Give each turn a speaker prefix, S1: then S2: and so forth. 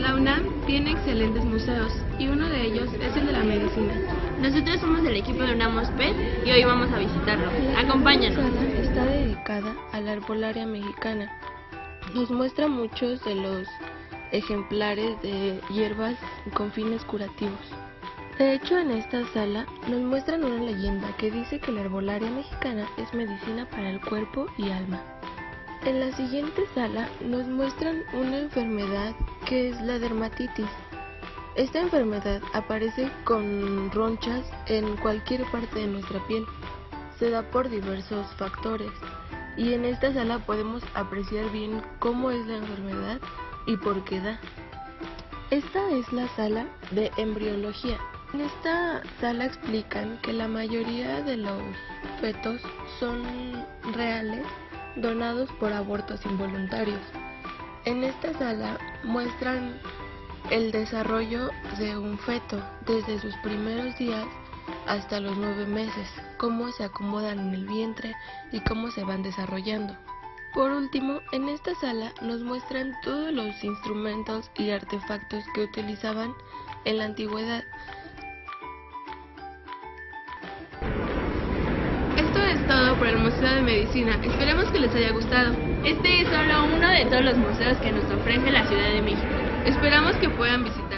S1: La UNAM tiene excelentes museos y uno de ellos es el de la medicina.
S2: Nosotros somos del equipo de UNAM PET y hoy vamos a visitarlo. Acompáñanos.
S3: Esta sala está dedicada a la arbolaria mexicana. Nos muestra muchos de los ejemplares de hierbas con fines curativos. De hecho, en esta sala nos muestran una leyenda que dice que la herbolaria mexicana es medicina para el cuerpo y alma. En la siguiente sala nos muestran una enfermedad que es la dermatitis. Esta enfermedad aparece con ronchas en cualquier parte de nuestra piel. Se da por diversos factores y en esta sala podemos apreciar bien cómo es la enfermedad y por qué da. Esta es la sala de embriología. En esta sala explican que la mayoría de los fetos son reales donados por abortos involuntarios. En esta sala muestran el desarrollo de un feto desde sus primeros días hasta los nueve meses, cómo se acomodan en el vientre y cómo se van desarrollando. Por último, en esta sala nos muestran todos los instrumentos y artefactos que utilizaban en la antigüedad
S1: todo por el Museo de Medicina. Esperemos que les haya gustado.
S2: Este es solo uno de todos los museos que nos ofrece la Ciudad de México.
S1: Esperamos que puedan visitar.